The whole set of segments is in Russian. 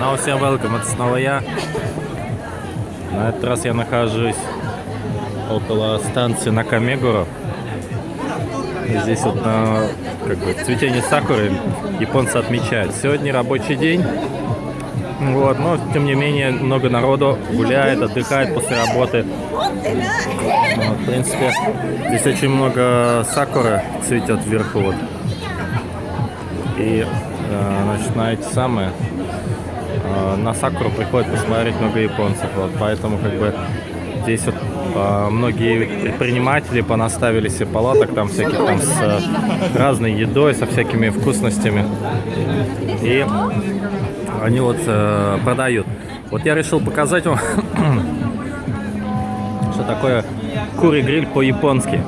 Ну, всем welcome, это снова я. На этот раз я нахожусь около станции Накамегуро. Здесь вот на как бы, цветение сакуры японцы отмечают. Сегодня рабочий день. Вот, но тем не менее много народу гуляет, отдыхает после работы. Вот, в принципе, здесь очень много сакуры цветет вверху. Вот. И, э, значит, на эти самые, на сакуру приходит посмотреть много японцев. Вот, поэтому, как бы, здесь вот э, многие предприниматели понаставили себе палаток там всяких там с э, разной едой, со всякими вкусностями. И они вот э, продают. Вот я решил показать вам, что такое кури гриль по-японски.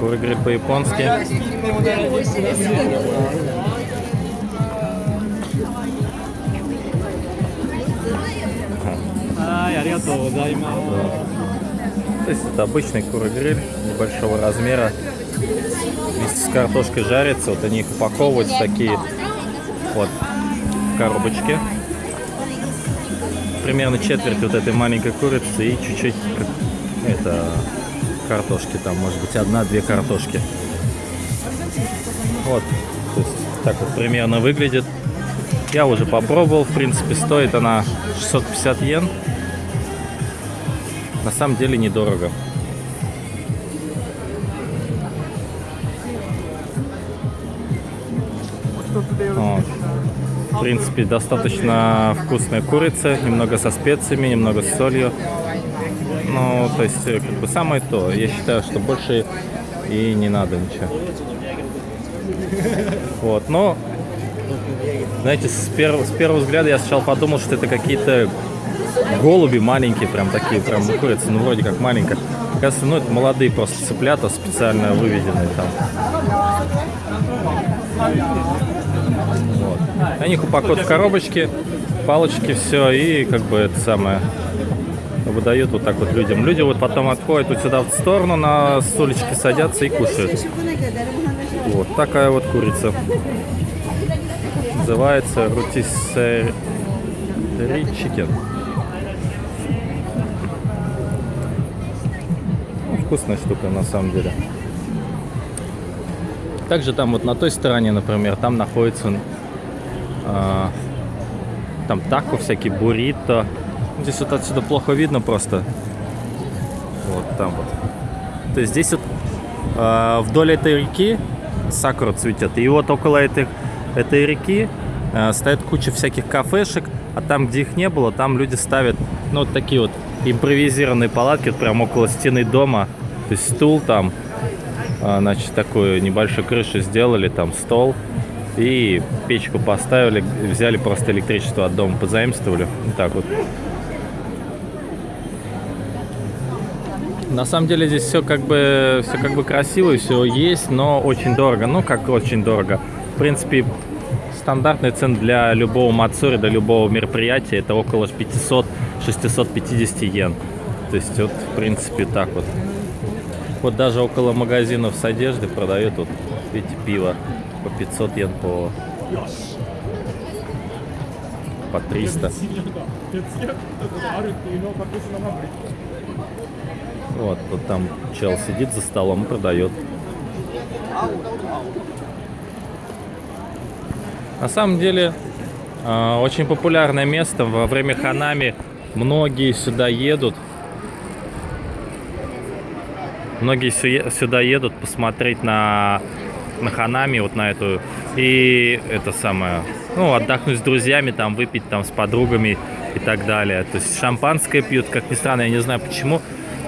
Кури гриль по-японски. はい、ありがとうございます。 То есть это обычный куры гриль небольшого размера. Вместе с картошкой жарится. Вот они их упаковывают в такие вот коробочки. Примерно четверть вот этой маленькой курицы и чуть-чуть как- это картошки там, может быть, одна-две картошки. Вот, то есть так вот примерно выглядит. Я уже попробовал, в принципе, стоит она 650 йен. На самом деле недорого. Вот. В принципе, достаточно вкусная курица, немного со специями, немного с солью. Ну, то есть, э, как бы самое то. Я считаю, что больше и не надо ничего. Вот, но, знаете, с первого, с первого взгляда я сначала подумал, что это какие-то голуби маленькие, прям такие, прям курицы, ну, вроде как маленькая. Кажется, ну, это молодые просто цыплята, специально выведенные там. Вот. Они их упакуют в коробочки, палочки, все, и как бы это самое выдают вот так вот людям. Люди вот потом отходят вот сюда в сторону, на стульчики садятся и кушают. Вот такая вот курица. Называется рутисери чикен. Вкусная штука на самом деле. Также там вот на той стороне, например, там находится а, там тако всякие, буррито. Здесь вот отсюда плохо видно просто. Вот там вот. То есть здесь вот а, вдоль этой реки сакура цветет. И вот около этой, этой реки стоит куча всяких кафешек. А там, где их не было, там люди ставят, ну, вот такие вот импровизированные палатки, вот прям около стены дома. То есть стул там, а, значит, такую небольшую крышу сделали, там стол. И печку поставили, взяли просто электричество от дома, позаимствовали. Вот так вот. На самом деле здесь все как бы все как бы красиво, все есть, но очень дорого. Ну как очень дорого. В принципе, стандартный цен для любого мацури, для любого мероприятия это около 500-650 йен. То есть вот в принципе так вот. Вот даже около магазинов с одеждой продают вот видите пиво по 500 йен по по 300. Вот, вот там чел сидит за столом продает. На самом деле, э, очень популярное место. Во время ханами многие сюда едут. Многие сю- сюда едут посмотреть на, на ханами, вот на эту. И это самое, ну, отдохнуть с друзьями, там, выпить там с подругами и так далее. То есть шампанское пьют, как ни странно, я не знаю почему.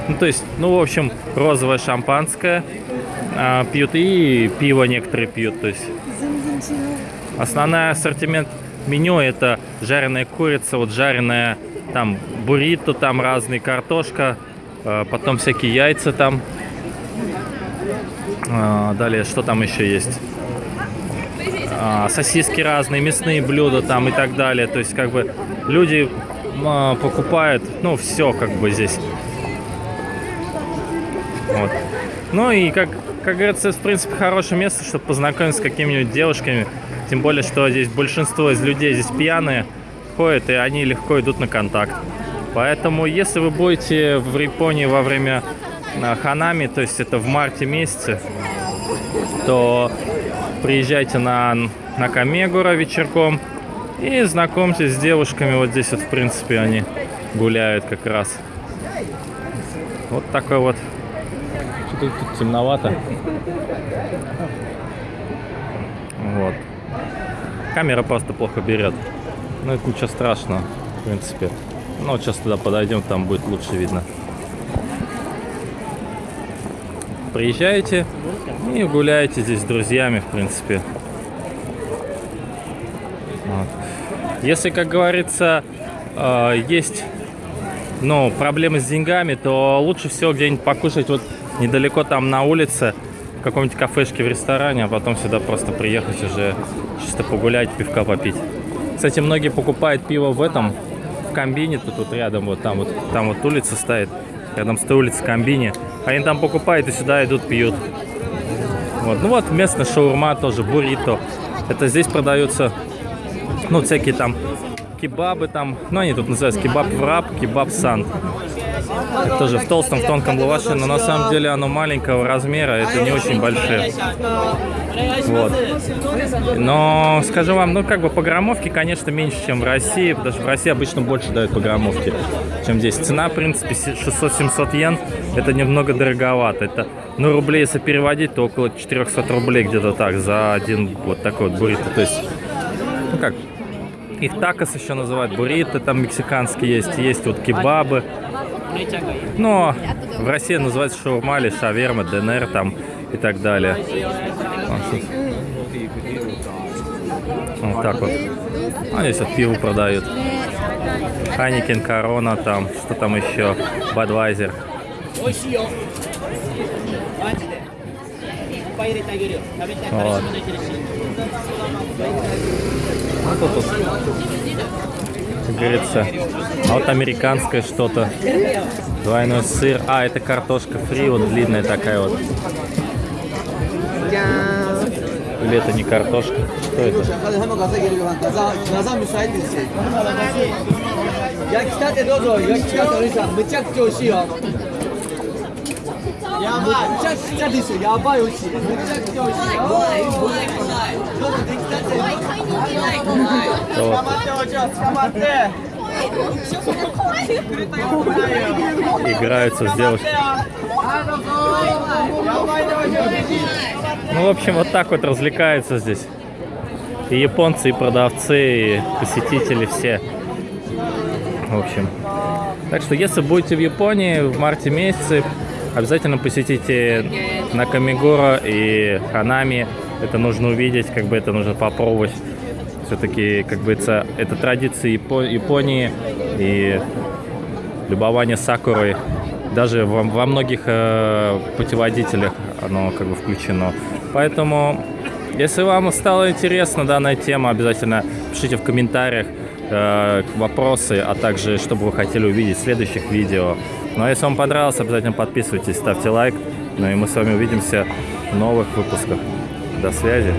Ну, то есть, ну, в общем, розовое шампанское а, пьют и пиво некоторые пьют. То есть Основной ассортимент меню это жареная курица, вот жареная там буррито, там разные картошка, э, потом всякие яйца там. А, Далее, что там еще есть? А, Сосиски разные, мясные блюда там и так далее. То есть, как бы люди м, покупают, ну, все как бы здесь. Вот. Ну и как, как говорится, в принципе, хорошее место, чтобы познакомиться с какими-нибудь девушками, Тем более, что здесь большинство из людей здесь пьяные ходят, и они легко идут на контакт. Поэтому, если вы будете в Японии во время а, ханами, то есть это в марте месяце, то приезжайте на, на Камегура вечерком и знакомьтесь с девушками. Вот здесь вот, в принципе, они гуляют как раз. Вот такой вот. Что-то тут темновато. Вот. Камера просто плохо берет. Ну и куча страшного, в принципе. Ну, вот сейчас туда подойдем, там будет лучше видно. Приезжаете и гуляете здесь с друзьями, в принципе. Вот. Если, как говорится, э, есть ну, проблемы с деньгами, то лучше всего где-нибудь покушать вот недалеко там на улице, каком-нибудь кафешке, в ресторане, а потом сюда просто приехать уже чисто погулять, пивка попить. Кстати, многие покупают пиво в этом, в комбине, тут, тут рядом, вот там вот, там вот улица стоит, рядом с той улицей комбине. Они там покупают и сюда идут, пьют. Вот. Ну вот местная шаурма тоже, буррито. Это здесь продаются, ну, всякие там кебабы там. Ну, они тут называются кебаб враб, кебаб сан. Тоже в толстом, в тонком лаваше, но на самом деле оно маленького размера, это не очень большие. Вот. Но, скажу вам, ну, как бы по граммовке, конечно, меньше, чем в России, потому что в России обычно больше дают по граммовке, чем здесь. Цена, в принципе, 600-700 йен, это немного дороговато. Это, ну, рублей, если переводить, то около 400 рублей где-то так за один вот такой вот буррито. То есть, ну, как, их такос еще называют, буррито там мексиканские есть, есть вот кебабы. Но в России называется шаурма или шаверма, ДНР там и так далее. Вот так вот. А здесь вот пиво продают. Ханикен, Корона там, что там еще, Бадвайзер. Вот. Ну, тут, тут, как говорится. А вот американское что-то. Двойной сыр. А, это картошка фри, вот длинная такая вот. Или это не картошка? Что это? Я, やばいめちゃくちゃですよやばい美味しいめちゃくちゃ美味しいよどうぞ出来たて捕まっておじゃ捕まって Играются с девушкой. Ну, в общем, вот так вот развлекаются здесь. И японцы, и продавцы, и посетители все. В общем. Так что, если будете в Японии в марте месяце, обязательно посетите Накамигура и Ханами. Это нужно увидеть, как бы это нужно попробовать. Все-таки, как бы это, это традиции Японии и любование сакурой. Даже во, во многих э, путеводителях оно как бы включено. Поэтому, если вам стала интересна данная тема, обязательно пишите в комментариях э, вопросы, а также, что бы вы хотели увидеть в следующих видео. Ну а если вам понравилось, обязательно подписывайтесь, ставьте лайк. Ну и мы с вами увидимся в новых выпусках. До связи.